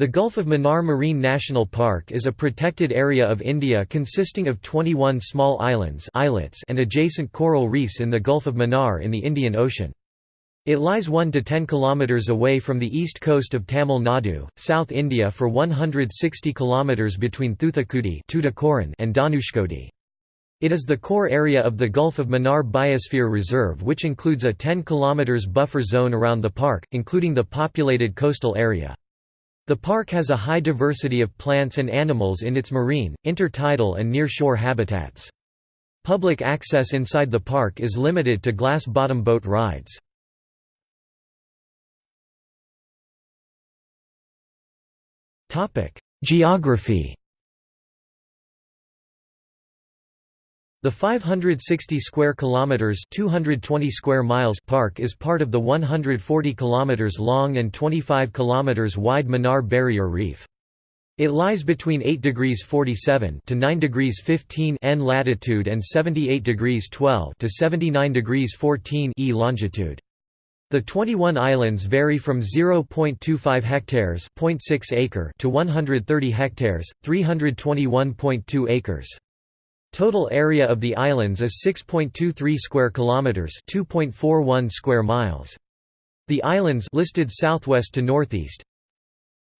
The Gulf of Mannar Marine National Park is a protected area of India consisting of 21 small islands islets and adjacent coral reefs in the Gulf of Mannar in the Indian Ocean. It lies 1 to 10 kilometers away from the east coast of Tamil Nadu, South India for 160 kilometers between Thoothukudi and Dhanushkodi. It is the core area of the Gulf of Mannar Biosphere Reserve which includes a 10 km buffer zone around the park, including the populated coastal area. The park has a high diversity of plants and animals in its marine, intertidal and near-shore habitats. Public access inside the park is limited to glass-bottom boat rides. Geography The 560 square kilometers, 220 square miles park is part of the 140 kilometers long and 25 kilometers wide Mannar Barrier Reef. It lies between 8 degrees 47 to 9 degrees 15 N latitude and 78 degrees 12 to 79 degrees 14 E longitude. The 21 islands vary from 0.25 hectares (0.6 acre) to 130 hectares (321.2 acres). Total area of the islands is 6.23 square kilometers, 2.41 square miles. The islands listed southwest to northeast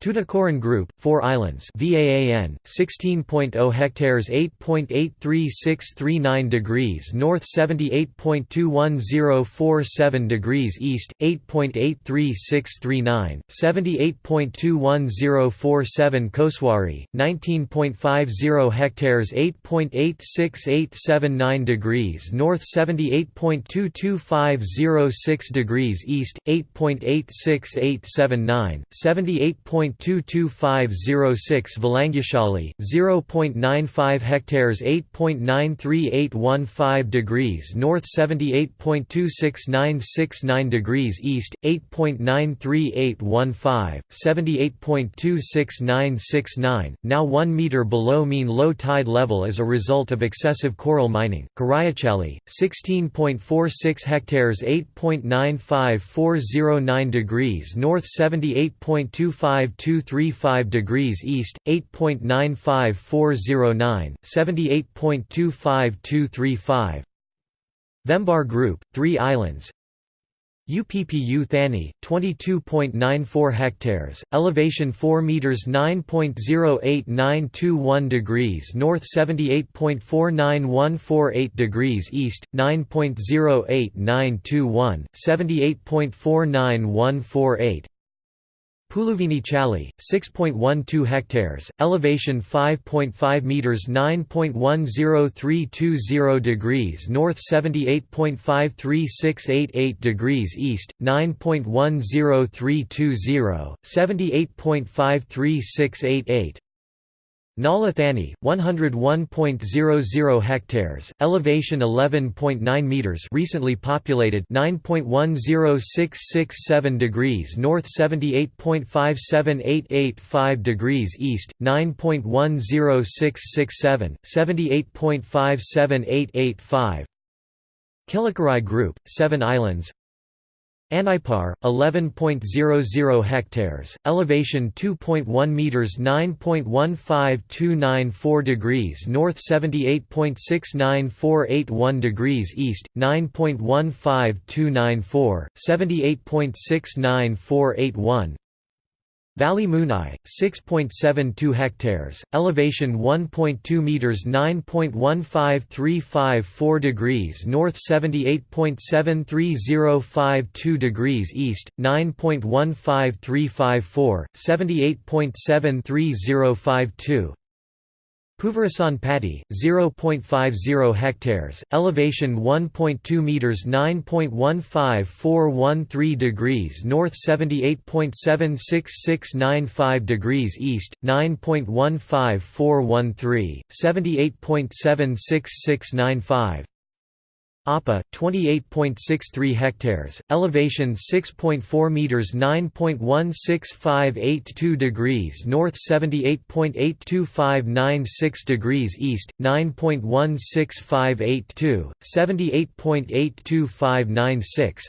Tuticorin Group, 4 islands VAAN, 16.0 hectares 8.83639 degrees north 78.21047 degrees east, 8.83639, 78.21047 Koswari, 19.50 hectares 8.86879 degrees north 78.22506 degrees east, 8.86879, 78. 0.22506 Vilangushali, 0.95 hectares 8.93815 degrees north 78.26969 degrees east, 8.93815, 78.26969, now 1 meter below mean low tide level as a result of excessive coral mining. Karayachali, 16.46 hectares 8.95409 degrees north 78.25 235 degrees east, 8.95409, 78.25235 Vembar Group, 3 islands. UPPU Thani, 22.94 hectares, elevation 4 meters 9.08921 degrees north 78.49148 degrees east, 9.08921, 78.49148 Puluvini Chali, 6.12 hectares, elevation 5.5 meters 9.10320 degrees north 78.53688 degrees east, 9.10320, 78.53688 Nalathani, 101.00 hectares, elevation 11.9 meters, recently populated 9.10667 degrees north, 78.57885 degrees east, 9.10667, 78.57885. Kilakarai Group, 7 islands Anaipar, 11.00 hectares, elevation 2.1 meters 9.15294 degrees north 78.69481 degrees east, 9.15294, 78.69481 Valimunai, 6.72 hectares, elevation 1.2 meters 9.15354 degrees north 78.73052 degrees east, 9.15354, 78.73052 Puvarasan Patti, 0.50 hectares, elevation 1.2 meters 9.15413 degrees north 78.76695 degrees east, 9.15413, 78.76695 Appa, 28.63 hectares, elevation 6.4 meters 9.16582 degrees north 78.82596 degrees east, 9.16582, 78.82596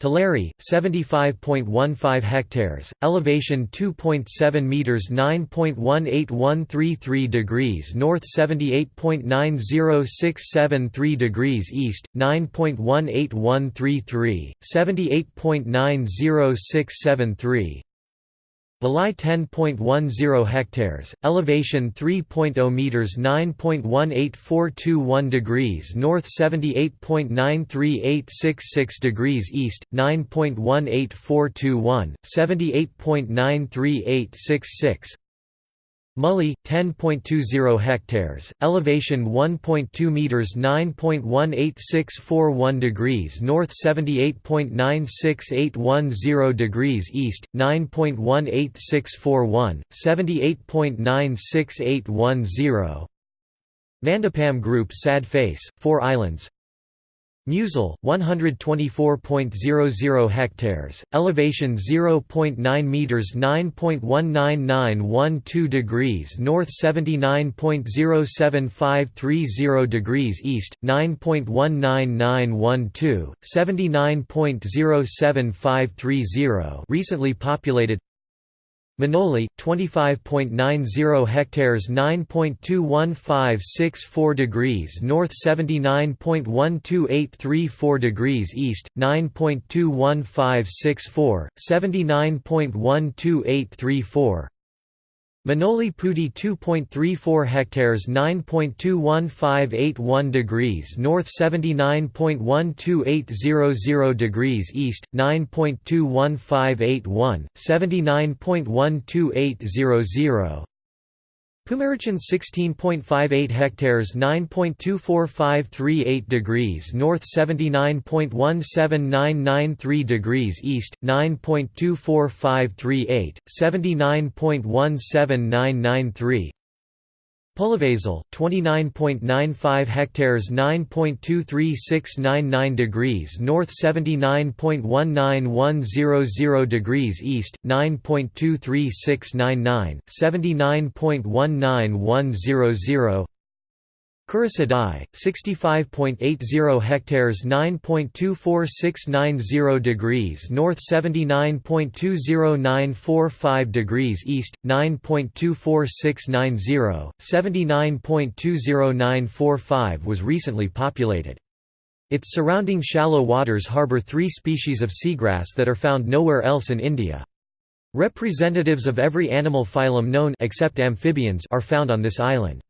Talairi 75.15 hectares elevation 2.7 meters 9.18133 degrees north 78.90673 degrees east 9.18133 78.90673 Valais 10.10 hectares, elevation 3.0 meters 9.18421 degrees north 78.93866 degrees east 9.18421 78.93866 Mully 10.20 hectares, elevation 1.2 meters 9.18641 degrees north 78.96810 degrees east 9.18641 78.96810 Mandapam Group Sad Face 4 islands Musel, 124.00 hectares, elevation 0.9 meters 9.19912 degrees north 79.07530 degrees east, 9.19912, 79.07530 recently populated Manoli, 25.90 hectares 9.21564 degrees north 79.12834 degrees east, 9.21564, 79.12834 Manoli Pudi 2.34 hectares 9.21581 degrees north 79.12800 degrees east, 9.21581, 79.12800 Pumarichan 16.58 hectares 9.24538 degrees north 79.17993 degrees east 9.24538 79.17993 Pulavasal 29.95 hectares 9.23699 degrees north 79.19100 degrees east 9.23699 79.19100 Krusadai, 65.80 hectares 9.24690 degrees north 79.20945 degrees east, 9.24690, 79.20945 was recently populated. Its surrounding shallow waters harbour three species of seagrass that are found nowhere else in India. Representatives of every animal phylum known except amphibians are found on this island.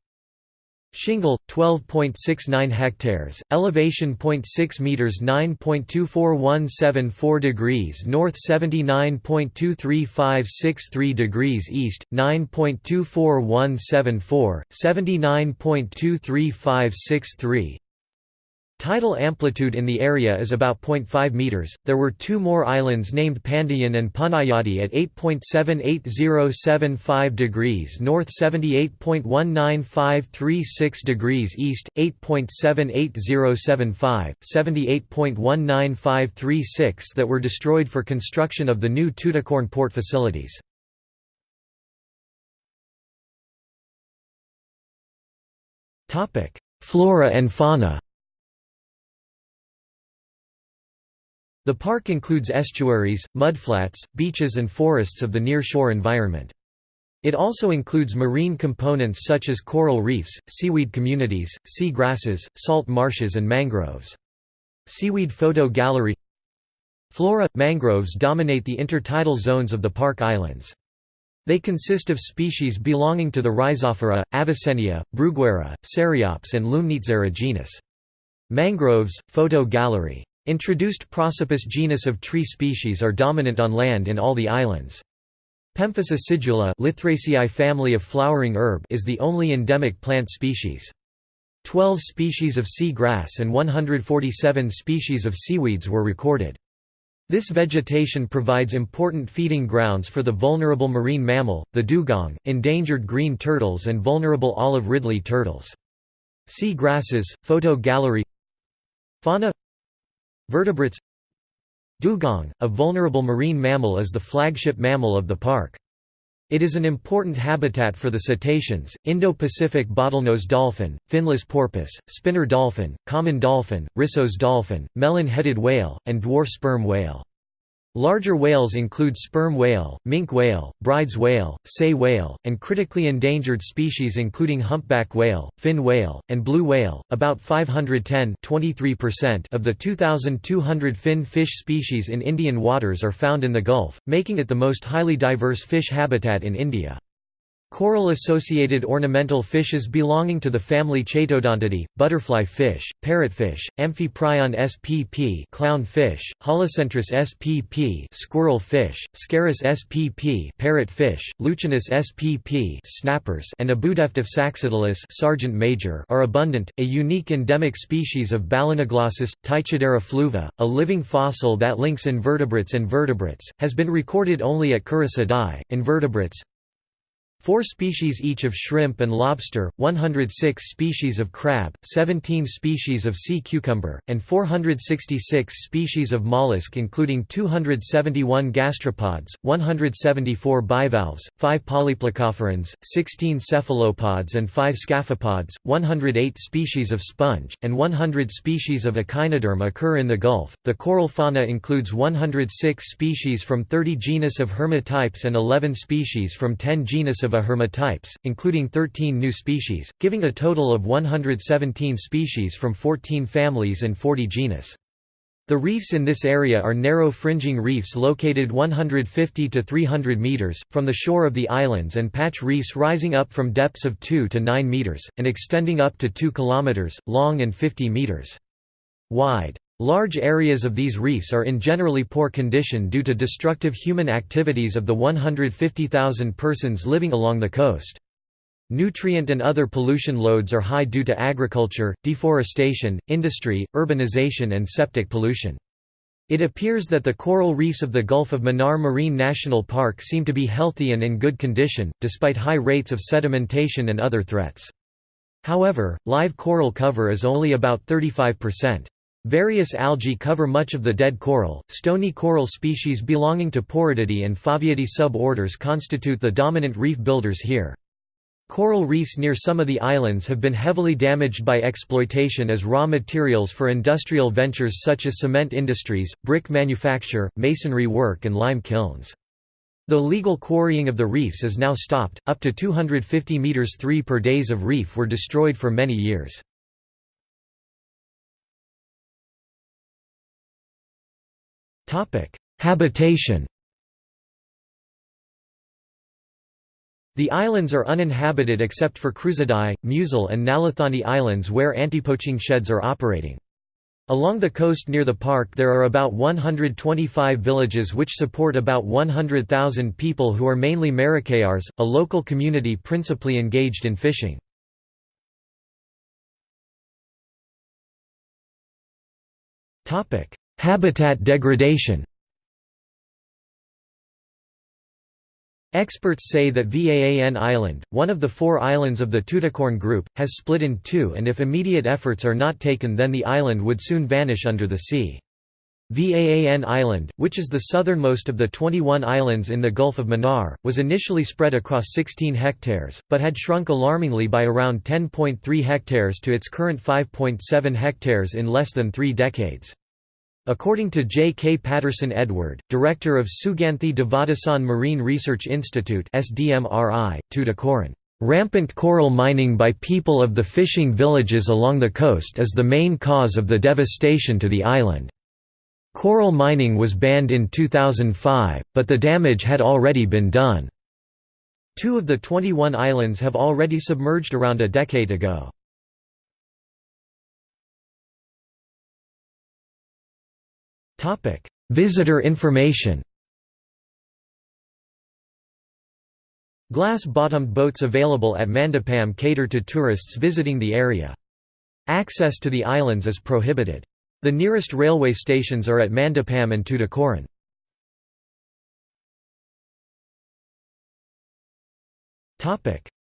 Shingle 12.69 hectares, elevation 0.6 meters 9.24174 degrees north 79.23563 degrees east 9.24174 79.23563 Tidal amplitude in the area is about 0.5 meters. There were two more islands named Pandayan and Panayati at 8.78075 degrees north, 78.19536 degrees east, 8.78075, 78.19536 that were destroyed for construction of the new Tuticorin port facilities. Topic: Flora and fauna. The park includes estuaries, mudflats, beaches and forests of the near-shore environment. It also includes marine components such as coral reefs, seaweed communities, sea grasses, salt marshes and mangroves. Seaweed Photo Gallery Flora – Mangroves dominate the intertidal zones of the park islands. They consist of species belonging to the Rhizophora, Avicennia, Bruguiera, Ceriops and Lumnitzera genus. Mangroves – Photo Gallery Introduced Prosopis genus of tree species are dominant on land in all the islands. Pemphis acidula family of flowering herb is the only endemic plant species. Twelve species of sea grass and 147 species of seaweeds were recorded. This vegetation provides important feeding grounds for the vulnerable marine mammal, the dugong, endangered green turtles and vulnerable olive ridley turtles. Sea grasses, photo gallery Fauna Vertebrates Dugong, a vulnerable marine mammal is the flagship mammal of the park. It is an important habitat for the cetaceans, Indo-Pacific bottlenose dolphin, finless porpoise, spinner dolphin, common dolphin, Risso's dolphin, melon-headed whale, and dwarf sperm whale. Larger whales include sperm whale, minke whale, Bryde's whale, sei whale, and critically endangered species including humpback whale, fin whale, and blue whale. About 510 of the 2,200 fin fish species in Indian waters are found in the Gulf, making it the most highly diverse fish habitat in India. Coral-associated ornamental fishes belonging to the family Chaetodontidae, butterfly fish, parrotfish, Amphiprion spp clownfish, Holocentrus spp squirrel fish, Scarus spp parrotfish, Leucinus spp snappers and Abudefduf saxatilis sergeant major are abundant. A unique endemic species of Balanoglossus, Ptychodera flava, a living fossil that links invertebrates and vertebrates, has been recorded only at Krusadai Invertebrates Four species each of shrimp and lobster, 106 species of crab, 17 species of sea cucumber, and 466 species of mollusk including 271 gastropods, 174 bivalves, 5 polyplacophorans, 16 cephalopods and 5 scaphopods, 108 species of sponge, and 100 species of echinoderm occur in the Gulf. The coral fauna includes 106 species from 30 genus of hermatypes and 11 species from 10 genus of of hermatypes, including 13 new species, giving a total of 117 species from 14 families and 40 genus. The reefs in this area are narrow fringing reefs located 150 to 300 meters from the shore of the islands and patch reefs rising up from depths of 2 to 9 meters and extending up to 2 kilometers long and 50 meters wide. Large areas of these reefs are in generally poor condition due to destructive human activities of the 150,000 persons living along the coast. Nutrient and other pollution loads are high due to agriculture, deforestation, industry, urbanization and septic pollution. It appears that the coral reefs of the Gulf of Mannar Marine National Park seem to be healthy and in good condition, despite high rates of sedimentation and other threats. However, live coral cover is only about 35%. Various algae cover much of the dead coral. Stony coral species belonging to Poritidae and Faviidae suborders constitute the dominant reef builders here. Coral reefs near some of the islands have been heavily damaged by exploitation as raw materials for industrial ventures such as cement industries, brick manufacture, masonry work and lime kilns. The legal quarrying of the reefs is now stopped, up to 250 meters 3 per days of reef were destroyed for many years. Habitation The islands are uninhabited except for Krusadai, Musel and Nalethani Islands where anti-poaching sheds are operating. Along the coast near the park there are about 125 villages which support about 100,000 people who are mainly Marikayars, a local community principally engaged in fishing. Habitat degradation Experts say that Vaan Island, one of the four islands of the Tuticorin group, has split in two and if immediate efforts are not taken then the island would soon vanish under the sea. Vaan Island, which is the southernmost of the 21 islands in the Gulf of Mannar, was initially spread across 16 hectares, but had shrunk alarmingly by around 10.3 hectares to its current 5.7 hectares in less than three decades. According to J. K. Patterson Edward, director of Suganthi Devadasan Marine Research Institute Tuticorin, "...rampant coral mining by people of the fishing villages along the coast is the main cause of the devastation to the island. Coral mining was banned in 2005, but the damage had already been done." Two of the 21 islands have already submerged around a decade ago. Topic: Visitor information. Glass-bottomed boats available at Mandapam cater to tourists visiting the area. Access to the islands is prohibited. The nearest railway stations are at Mandapam and Tuticorin.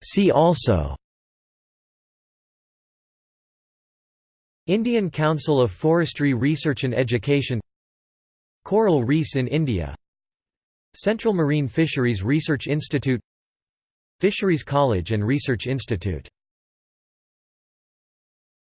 See also Indian Council of Forestry Research and Education Coral reefs in India. Central Marine Fisheries Research Institute. Fisheries College and Research Institute.